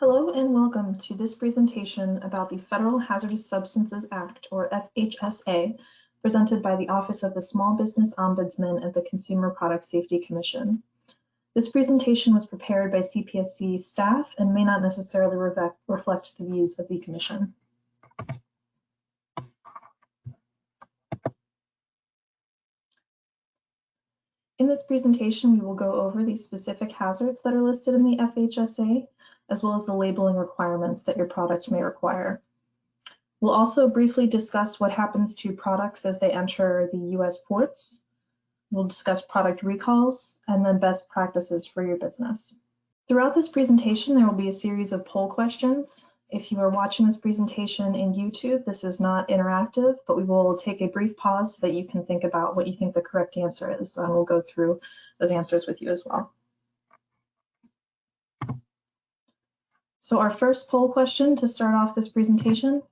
Hello and welcome to this presentation about the Federal Hazardous Substances Act, or FHSA, presented by the Office of the Small Business Ombudsman at the Consumer Product Safety Commission. This presentation was prepared by CPSC staff and may not necessarily reflect the views of the Commission. In this presentation, we will go over the specific hazards that are listed in the FHSA, as well as the labeling requirements that your product may require. We'll also briefly discuss what happens to products as they enter the US ports. We'll discuss product recalls and then best practices for your business. Throughout this presentation, there will be a series of poll questions. If you are watching this presentation in YouTube, this is not interactive, but we will take a brief pause so that you can think about what you think the correct answer is, and we'll go through those answers with you as well. So our first poll question to start off this presentation,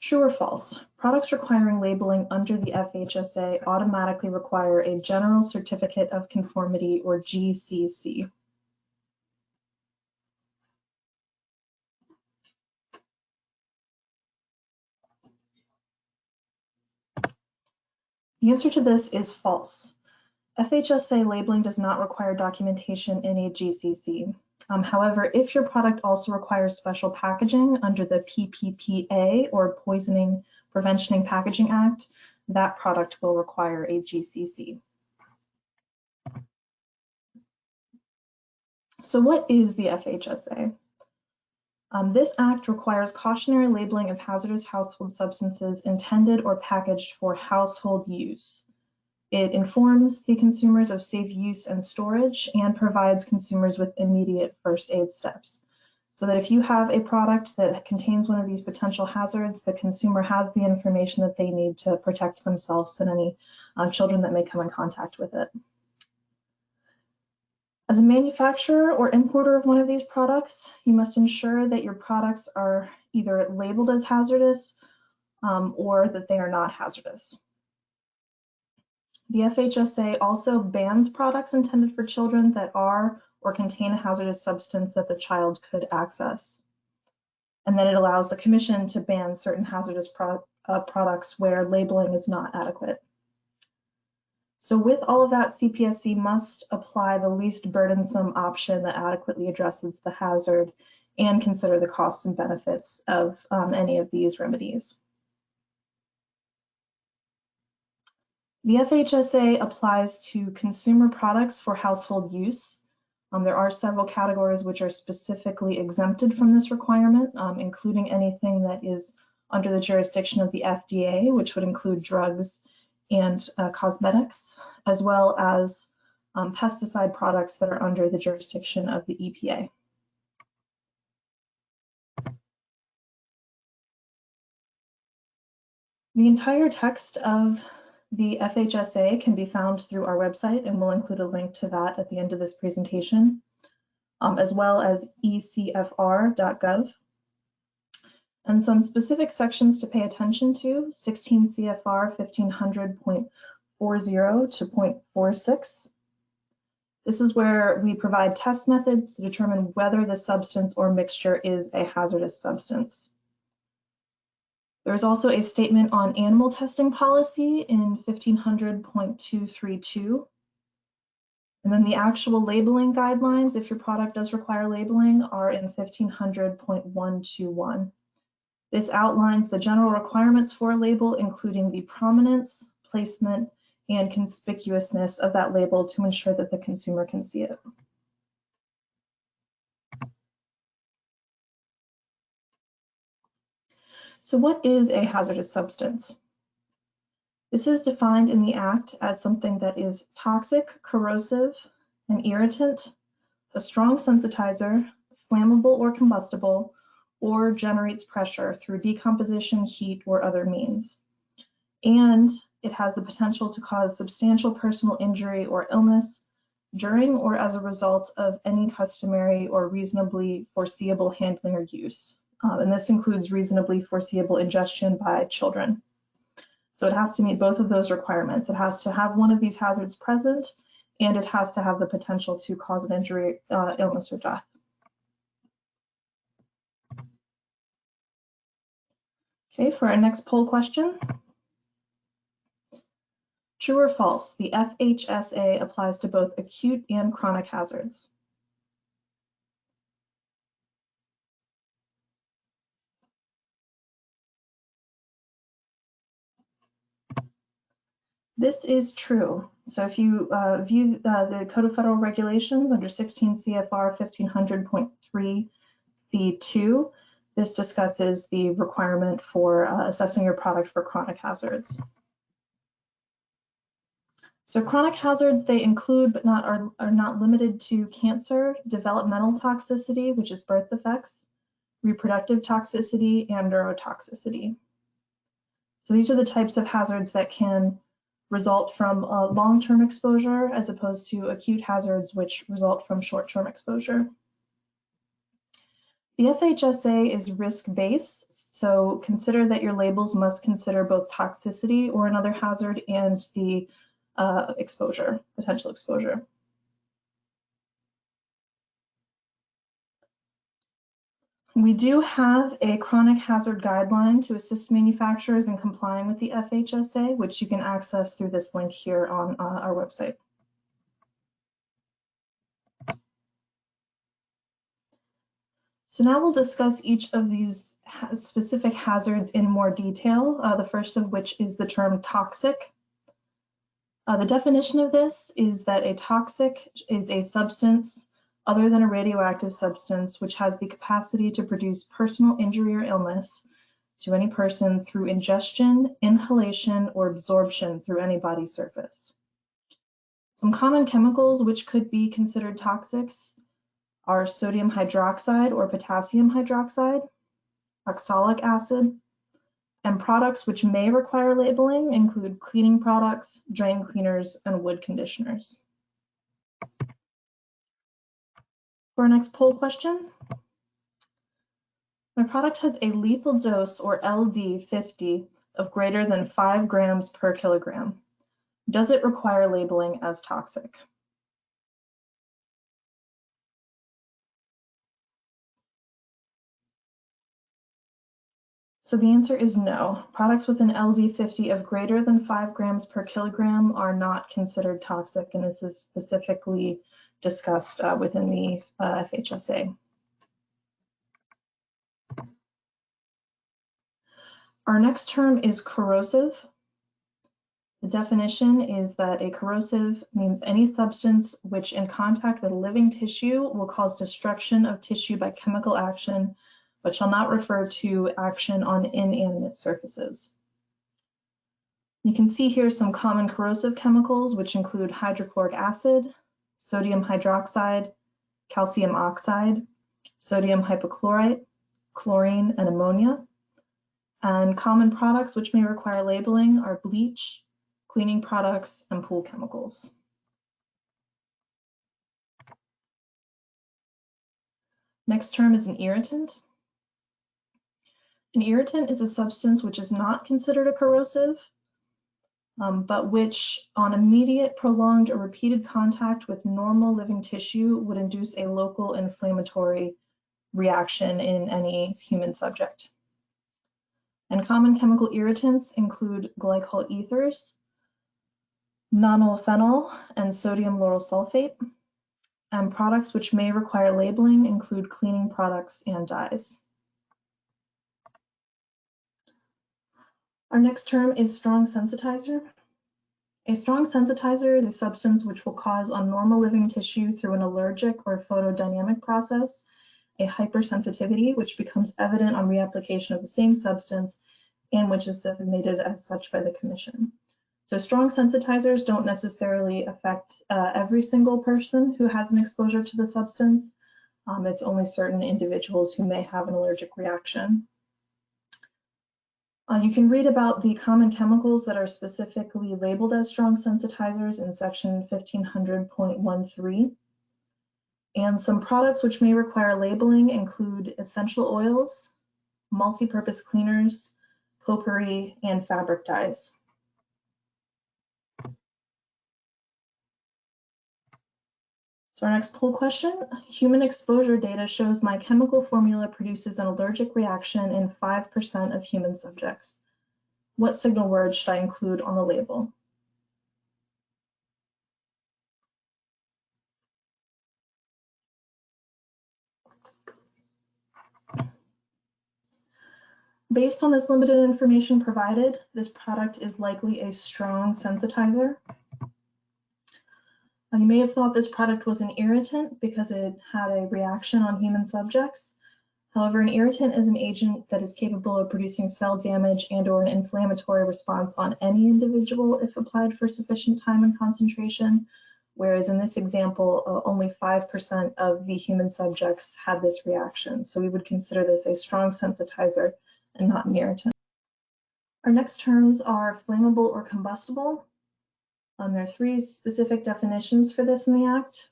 true or false? Products requiring labeling under the FHSA automatically require a General Certificate of Conformity or GCC. The answer to this is false. FHSA labeling does not require documentation in a GCC. Um, however, if your product also requires special packaging under the PPPA or Poisoning Prevention and Packaging Act, that product will require a GCC. So what is the FHSA? Um, this act requires cautionary labeling of hazardous household substances intended or packaged for household use. It informs the consumers of safe use and storage and provides consumers with immediate first aid steps. So that if you have a product that contains one of these potential hazards, the consumer has the information that they need to protect themselves and any uh, children that may come in contact with it. As a manufacturer or importer of one of these products, you must ensure that your products are either labeled as hazardous um, or that they are not hazardous. The FHSA also bans products intended for children that are or contain a hazardous substance that the child could access. And then it allows the commission to ban certain hazardous pro uh, products where labeling is not adequate. So with all of that, CPSC must apply the least burdensome option that adequately addresses the hazard and consider the costs and benefits of um, any of these remedies. The FHSA applies to consumer products for household use. Um, there are several categories which are specifically exempted from this requirement, um, including anything that is under the jurisdiction of the FDA, which would include drugs and uh, cosmetics, as well as um, pesticide products that are under the jurisdiction of the EPA. The entire text of the FHSA can be found through our website, and we'll include a link to that at the end of this presentation, um, as well as ecfr.gov and some specific sections to pay attention to, 16 CFR 1500.40 to 0.46. This is where we provide test methods to determine whether the substance or mixture is a hazardous substance. There's also a statement on animal testing policy in 1500.232. And then the actual labeling guidelines, if your product does require labeling, are in 1500.121. This outlines the general requirements for a label, including the prominence, placement, and conspicuousness of that label to ensure that the consumer can see it. So what is a hazardous substance? This is defined in the Act as something that is toxic, corrosive, an irritant, a strong sensitizer, flammable or combustible, or generates pressure through decomposition, heat, or other means. And it has the potential to cause substantial personal injury or illness during or as a result of any customary or reasonably foreseeable handling or use um, and this includes reasonably foreseeable ingestion by children. So it has to meet both of those requirements. It has to have one of these hazards present, and it has to have the potential to cause an injury, uh, illness, or death. Okay, for our next poll question. True or false, the FHSA applies to both acute and chronic hazards. This is true. So if you uh, view uh, the Code of Federal Regulations under 16 CFR 1500.3 C2, this discusses the requirement for uh, assessing your product for chronic hazards. So chronic hazards, they include but not are, are not limited to cancer, developmental toxicity, which is birth defects, reproductive toxicity, and neurotoxicity. So these are the types of hazards that can result from long-term exposure as opposed to acute hazards which result from short-term exposure. The FHSA is risk-based, so consider that your labels must consider both toxicity or another hazard and the uh, exposure, potential exposure. We do have a chronic hazard guideline to assist manufacturers in complying with the FHSA, which you can access through this link here on uh, our website. So now we'll discuss each of these ha specific hazards in more detail, uh, the first of which is the term toxic. Uh, the definition of this is that a toxic is a substance other than a radioactive substance which has the capacity to produce personal injury or illness to any person through ingestion, inhalation, or absorption through any body surface. Some common chemicals which could be considered toxics are sodium hydroxide or potassium hydroxide, oxalic acid, and products which may require labeling include cleaning products, drain cleaners, and wood conditioners. For our next poll question, my product has a lethal dose or LD50 of greater than 5 grams per kilogram. Does it require labeling as toxic? So the answer is no. Products with an LD50 of greater than 5 grams per kilogram are not considered toxic, and this is specifically discussed uh, within the uh, FHSA. Our next term is corrosive. The definition is that a corrosive means any substance which in contact with living tissue will cause destruction of tissue by chemical action, but shall not refer to action on inanimate surfaces. You can see here some common corrosive chemicals, which include hydrochloric acid, sodium hydroxide, calcium oxide, sodium hypochlorite, chlorine, and ammonia. And common products which may require labeling are bleach, cleaning products, and pool chemicals. Next term is an irritant. An irritant is a substance which is not considered a corrosive, um, but which on immediate, prolonged, or repeated contact with normal living tissue would induce a local inflammatory reaction in any human subject. And common chemical irritants include glycol ethers, nonylphenol, and sodium lauryl sulfate. And products which may require labeling include cleaning products and dyes. Our next term is strong sensitizer. A strong sensitizer is a substance which will cause on normal living tissue through an allergic or photodynamic process a hypersensitivity which becomes evident on reapplication of the same substance and which is designated as such by the commission. So strong sensitizers don't necessarily affect uh, every single person who has an exposure to the substance. Um, it's only certain individuals who may have an allergic reaction. Uh, you can read about the common chemicals that are specifically labeled as strong sensitizers in section 1500.13. And some products which may require labeling include essential oils, multi-purpose cleaners, potpourri, and fabric dyes. So our next poll question, human exposure data shows my chemical formula produces an allergic reaction in 5% of human subjects. What signal word should I include on the label? Based on this limited information provided, this product is likely a strong sensitizer. You may have thought this product was an irritant because it had a reaction on human subjects. However, an irritant is an agent that is capable of producing cell damage and or an inflammatory response on any individual if applied for sufficient time and concentration, whereas in this example, uh, only 5% of the human subjects had this reaction. So we would consider this a strong sensitizer and not an irritant. Our next terms are flammable or combustible. Um, there are three specific definitions for this in the Act.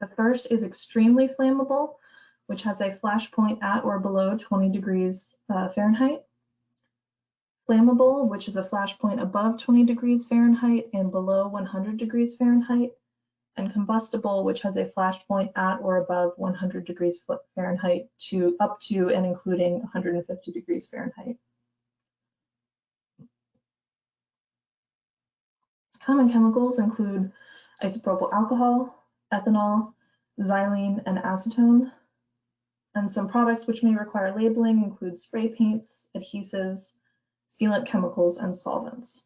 The first is extremely flammable, which has a flash point at or below 20 degrees uh, Fahrenheit. Flammable, which is a flash point above 20 degrees Fahrenheit and below 100 degrees Fahrenheit. And combustible, which has a flash point at or above 100 degrees Fahrenheit to up to and including 150 degrees Fahrenheit. Common chemicals include isopropyl alcohol, ethanol, xylene, and acetone. And some products which may require labeling include spray paints, adhesives, sealant chemicals, and solvents.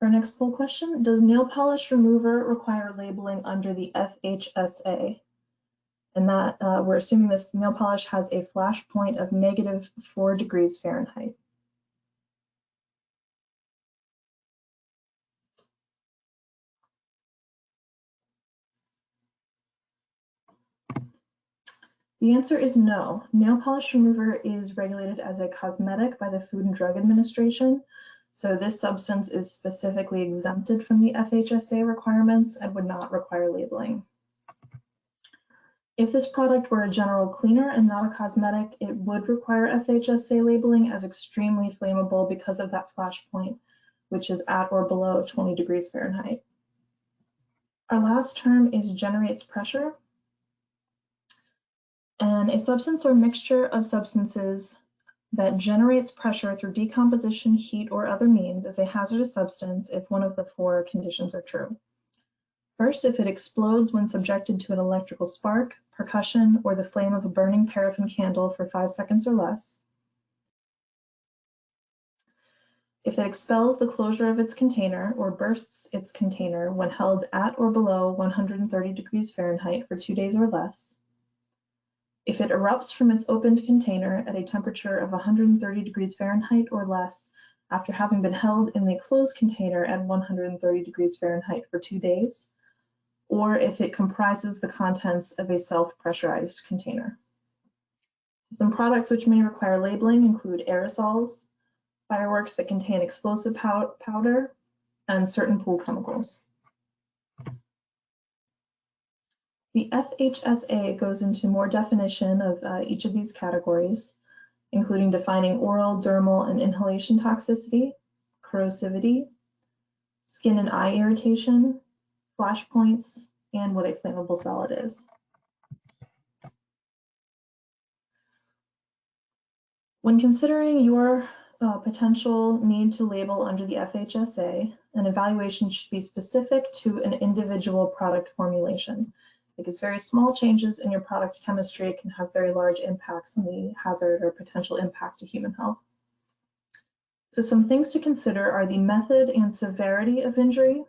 Our next poll question, does nail polish remover require labeling under the FHSA? And that uh, we're assuming this nail polish has a flash point of negative four degrees Fahrenheit. The answer is no. Nail polish remover is regulated as a cosmetic by the Food and Drug Administration. So this substance is specifically exempted from the FHSA requirements and would not require labeling. If this product were a general cleaner and not a cosmetic, it would require FHSA labeling as extremely flammable because of that flash point, which is at or below 20 degrees Fahrenheit. Our last term is generates pressure. And a substance or mixture of substances that generates pressure through decomposition, heat, or other means is a hazardous substance if one of the four conditions are true. First, if it explodes when subjected to an electrical spark, percussion, or the flame of a burning paraffin candle for five seconds or less. If it expels the closure of its container or bursts its container when held at or below 130 degrees Fahrenheit for two days or less. If it erupts from its opened container at a temperature of 130 degrees Fahrenheit or less after having been held in the closed container at 130 degrees Fahrenheit for two days, or if it comprises the contents of a self-pressurized container. Some products which may require labeling include aerosols, fireworks that contain explosive pow powder, and certain pool chemicals. The FHSA goes into more definition of uh, each of these categories, including defining oral, dermal, and inhalation toxicity, corrosivity, skin and eye irritation, flash points, and what a flammable solid is. When considering your uh, potential need to label under the FHSA, an evaluation should be specific to an individual product formulation because very small changes in your product chemistry can have very large impacts on the hazard or potential impact to human health. So some things to consider are the method and severity of injury,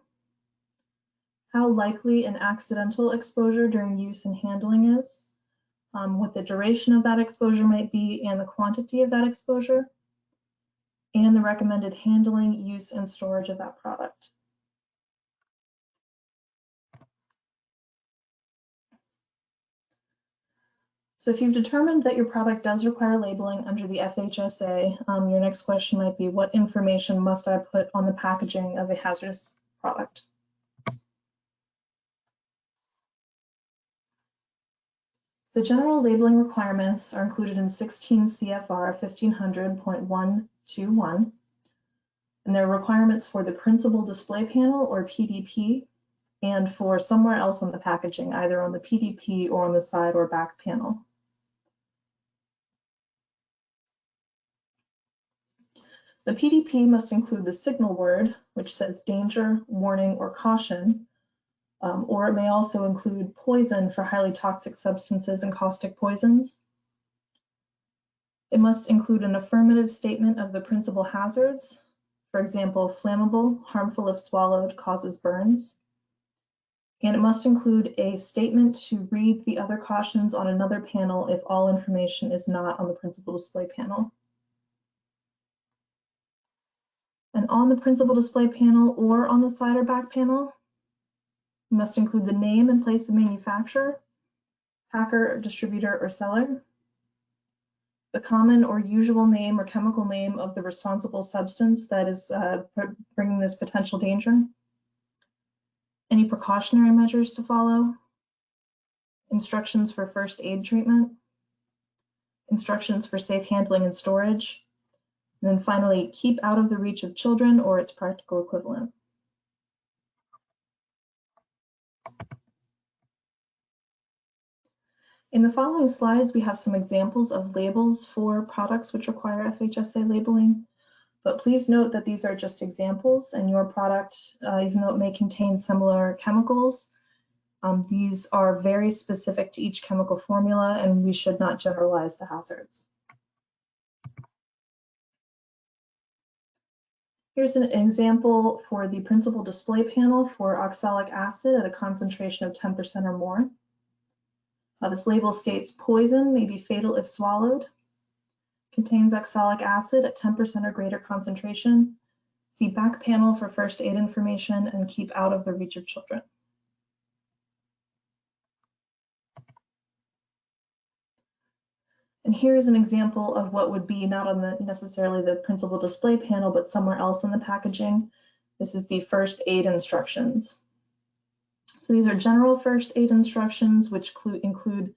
how likely an accidental exposure during use and handling is, um, what the duration of that exposure might be and the quantity of that exposure, and the recommended handling, use, and storage of that product. So if you've determined that your product does require labeling under the FHSA, um, your next question might be, what information must I put on the packaging of a hazardous product? The general labeling requirements are included in 16 CFR 1500.121. And there are requirements for the principal display panel or PDP and for somewhere else on the packaging, either on the PDP or on the side or back panel. The PDP must include the signal word, which says danger, warning, or caution, um, or it may also include poison for highly toxic substances and caustic poisons. It must include an affirmative statement of the principal hazards, for example, flammable, harmful if swallowed, causes burns. And it must include a statement to read the other cautions on another panel if all information is not on the principal display panel. And on the principal display panel or on the side or back panel, must include the name and place of manufacture, packer, distributor, or seller, the common or usual name or chemical name of the responsible substance that is uh, bringing this potential danger, any precautionary measures to follow, instructions for first aid treatment, instructions for safe handling and storage, and then finally, keep out of the reach of children or its practical equivalent. In the following slides, we have some examples of labels for products which require FHSA labeling, but please note that these are just examples and your product, uh, even though it may contain similar chemicals, um, these are very specific to each chemical formula and we should not generalize the hazards. Here's an example for the principal display panel for oxalic acid at a concentration of 10% or more. Uh, this label states poison may be fatal if swallowed, contains oxalic acid at 10% or greater concentration, see back panel for first aid information, and keep out of the reach of children. And here is an example of what would be not on the necessarily the principal display panel, but somewhere else in the packaging. This is the first aid instructions. So these are general first aid instructions, which include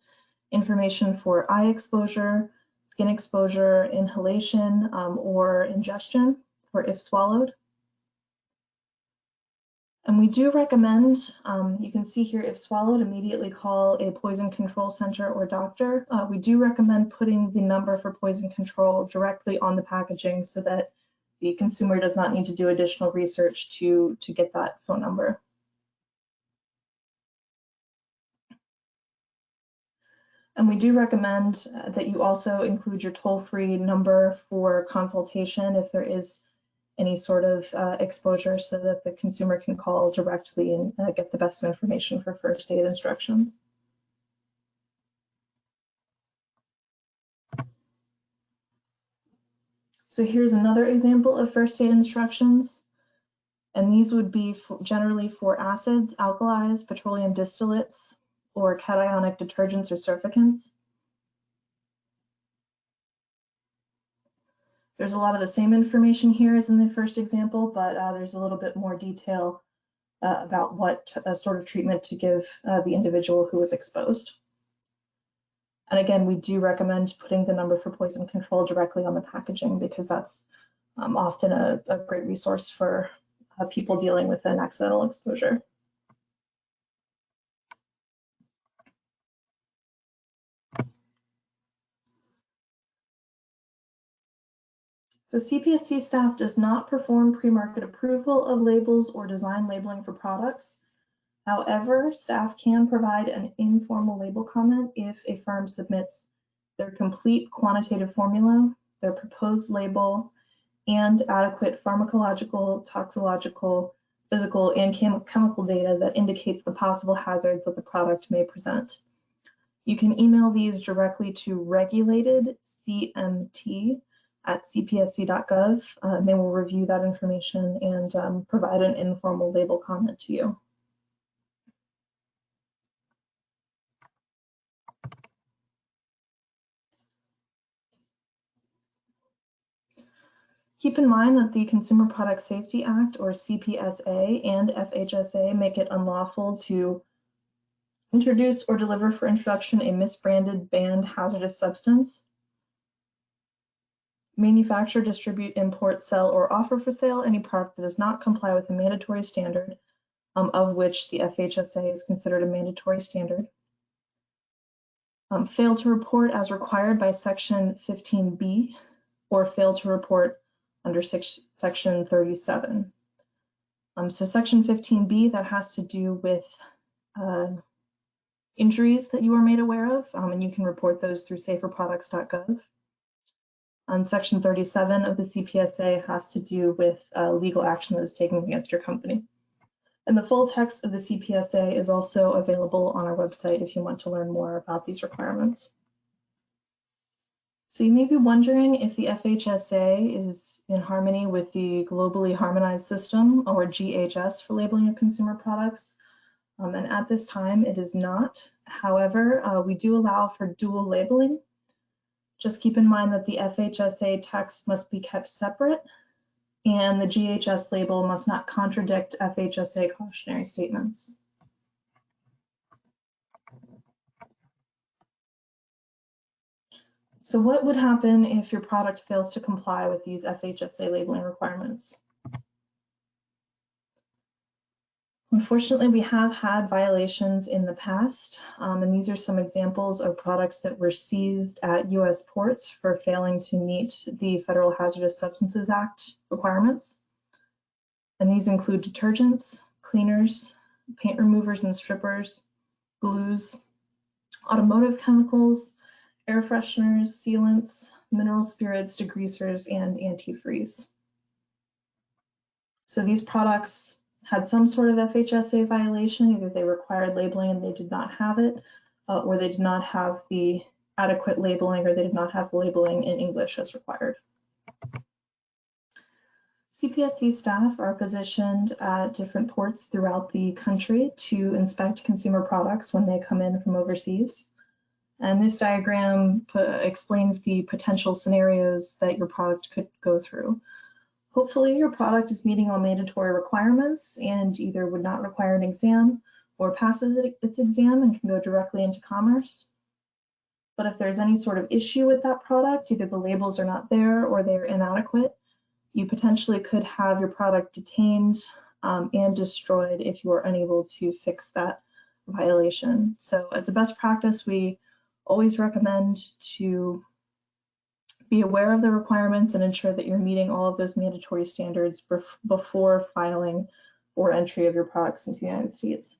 information for eye exposure, skin exposure, inhalation, um, or ingestion, or if swallowed. And we do recommend, um, you can see here, if swallowed, immediately call a poison control center or doctor. Uh, we do recommend putting the number for poison control directly on the packaging so that the consumer does not need to do additional research to, to get that phone number. And we do recommend uh, that you also include your toll-free number for consultation if there is any sort of uh, exposure so that the consumer can call directly and uh, get the best information for first aid instructions. So here's another example of first aid instructions. And these would be for generally for acids, alkalis, petroleum distillates, or cationic detergents or surfactants. There's a lot of the same information here as in the first example, but uh, there's a little bit more detail uh, about what uh, sort of treatment to give uh, the individual who was exposed. And again, we do recommend putting the number for poison control directly on the packaging because that's um, often a, a, great resource for uh, people dealing with an accidental exposure. So CPSC staff does not perform pre-market approval of labels or design labeling for products. However, staff can provide an informal label comment if a firm submits their complete quantitative formula, their proposed label, and adequate pharmacological, toxicological, physical, and chem chemical data that indicates the possible hazards that the product may present. You can email these directly to regulated CMT at cpsc.gov. Uh, they will review that information and um, provide an informal label comment to you. Keep in mind that the Consumer Product Safety Act, or CPSA, and FHSA make it unlawful to introduce or deliver for introduction a misbranded banned hazardous substance manufacture, distribute, import, sell, or offer for sale any product that does not comply with a mandatory standard, um, of which the FHSA is considered a mandatory standard. Um, fail to report as required by section 15B or fail to report under six, section 37. Um, so section 15B, that has to do with uh, injuries that you are made aware of, um, and you can report those through saferproducts.gov. On section 37 of the CPSA has to do with uh, legal action that is taken against your company. And the full text of the CPSA is also available on our website if you want to learn more about these requirements. So you may be wondering if the FHSA is in harmony with the Globally Harmonized System, or GHS for labeling of consumer products. Um, and at this time, it is not. However, uh, we do allow for dual labeling. Just keep in mind that the FHSA text must be kept separate and the GHS label must not contradict FHSA cautionary statements. So what would happen if your product fails to comply with these FHSA labeling requirements? Unfortunately, we have had violations in the past, um, and these are some examples of products that were seized at U.S. ports for failing to meet the Federal Hazardous Substances Act requirements. And these include detergents, cleaners, paint removers and strippers, glues, automotive chemicals, air fresheners, sealants, mineral spirits, degreasers, and antifreeze. So these products had some sort of FHSA violation, either they required labeling and they did not have it, uh, or they did not have the adequate labeling or they did not have the labeling in English as required. CPSC staff are positioned at different ports throughout the country to inspect consumer products when they come in from overseas. And this diagram explains the potential scenarios that your product could go through. Hopefully your product is meeting all mandatory requirements and either would not require an exam or passes its exam and can go directly into commerce. But if there's any sort of issue with that product, either the labels are not there or they're inadequate, you potentially could have your product detained um, and destroyed if you are unable to fix that violation. So as a best practice, we always recommend to be aware of the requirements and ensure that you're meeting all of those mandatory standards before filing or entry of your products into the United States.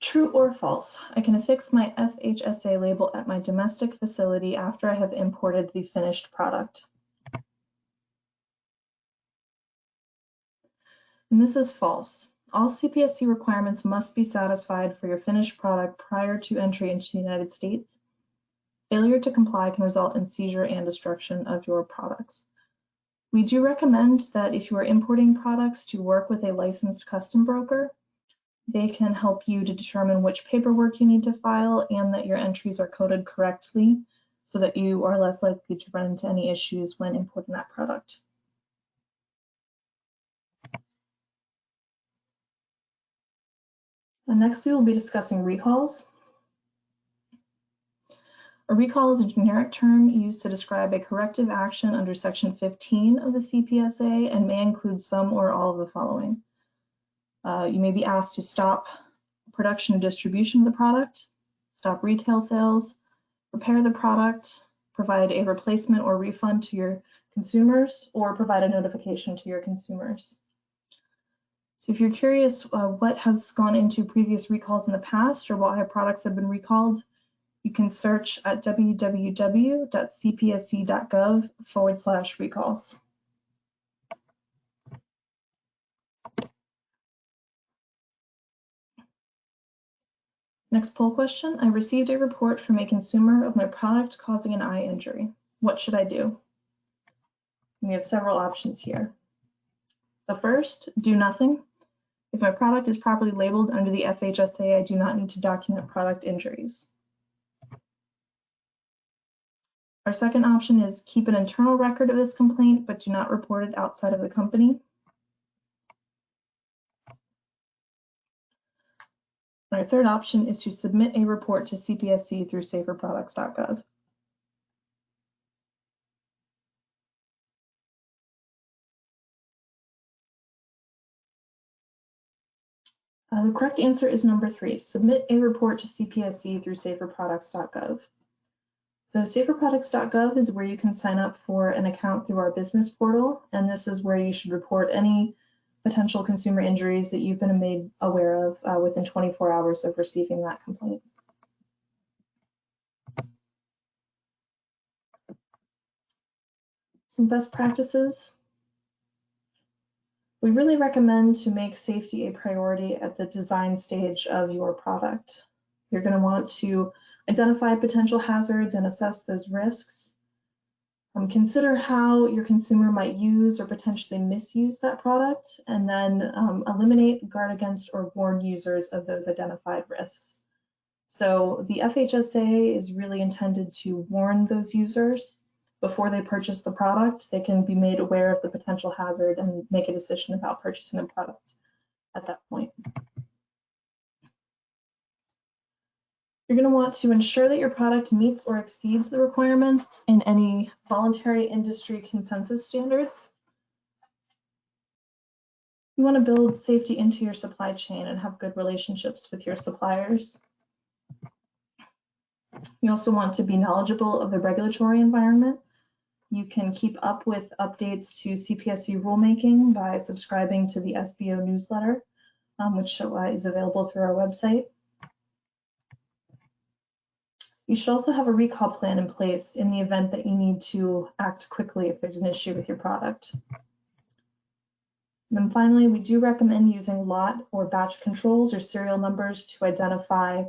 True or false, I can affix my FHSA label at my domestic facility after I have imported the finished product. And this is false. All CPSC requirements must be satisfied for your finished product prior to entry into the United States. Failure to comply can result in seizure and destruction of your products. We do recommend that if you are importing products to work with a licensed custom broker, they can help you to determine which paperwork you need to file and that your entries are coded correctly so that you are less likely to run into any issues when importing that product. And next we will be discussing recalls. A recall is a generic term used to describe a corrective action under section 15 of the CPSA and may include some or all of the following. Uh, you may be asked to stop production or distribution of the product, stop retail sales, repair the product, provide a replacement or refund to your consumers, or provide a notification to your consumers. So if you're curious uh, what has gone into previous recalls in the past or why products have been recalled, you can search at www.cpsc.gov forward slash recalls. Next poll question. I received a report from a consumer of my product causing an eye injury. What should I do? we have several options here. The first, do nothing. If my product is properly labeled under the FHSA, I do not need to document product injuries. Our second option is keep an internal record of this complaint, but do not report it outside of the company. Our third option is to submit a report to CPSC through saferproducts.gov. Uh, the correct answer is number three, submit a report to CPSC through saferproducts.gov. So saferproducts.gov is where you can sign up for an account through our business portal, and this is where you should report any potential consumer injuries that you've been made aware of uh, within 24 hours of receiving that complaint. Some best practices. We really recommend to make safety a priority at the design stage of your product. You're going to want to identify potential hazards and assess those risks. Um, consider how your consumer might use or potentially misuse that product, and then um, eliminate, guard against, or warn users of those identified risks. So the FHSA is really intended to warn those users before they purchase the product. They can be made aware of the potential hazard and make a decision about purchasing the product at that point. You're going to want to ensure that your product meets or exceeds the requirements in any voluntary industry consensus standards. You want to build safety into your supply chain and have good relationships with your suppliers. You also want to be knowledgeable of the regulatory environment. You can keep up with updates to CPSC rulemaking by subscribing to the SBO newsletter, um, which uh, is available through our website. You should also have a recall plan in place in the event that you need to act quickly if there's an issue with your product. And then finally, we do recommend using lot or batch controls or serial numbers to identify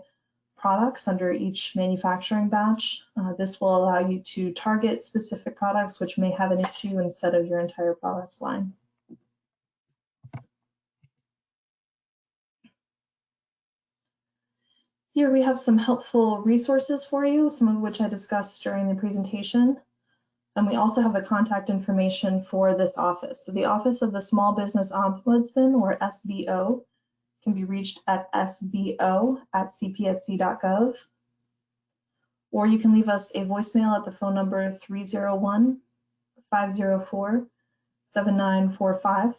products under each manufacturing batch. Uh, this will allow you to target specific products which may have an issue instead of your entire product line. Here we have some helpful resources for you, some of which I discussed during the presentation. And we also have the contact information for this office. So the Office of the Small Business Ombudsman, or SBO, can be reached at sbo at cpsc.gov. Or you can leave us a voicemail at the phone number 301 504 7945.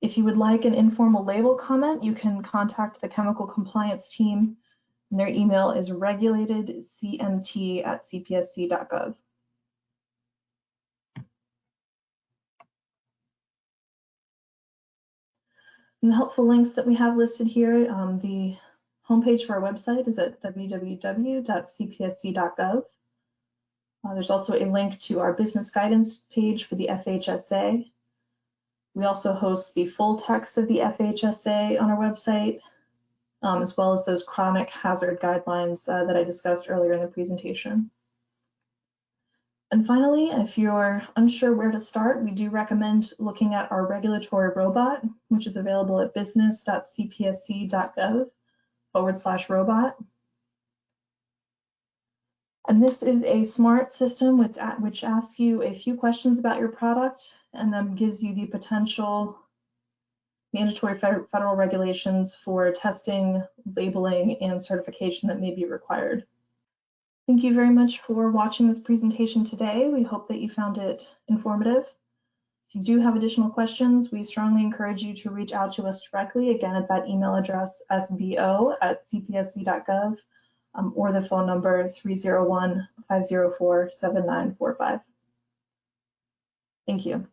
If you would like an informal label comment, you can contact the chemical compliance team. And their email is regulatedcmt at cpsc.gov. And the helpful links that we have listed here, um, the homepage for our website is at www.cpsc.gov. Uh, there's also a link to our business guidance page for the FHSA, we also host the full text of the FHSA on our website, um, as well as those chronic hazard guidelines uh, that I discussed earlier in the presentation. And finally, if you're unsure where to start, we do recommend looking at our regulatory robot, which is available at business.cpsc.gov forward slash robot. And this is a smart system which, which asks you a few questions about your product and then gives you the potential mandatory federal regulations for testing, labeling, and certification that may be required. Thank you very much for watching this presentation today. We hope that you found it informative. If you do have additional questions, we strongly encourage you to reach out to us directly, again at that email address sbo at cpsc.gov um, or the phone number 301-504-7945. Thank you.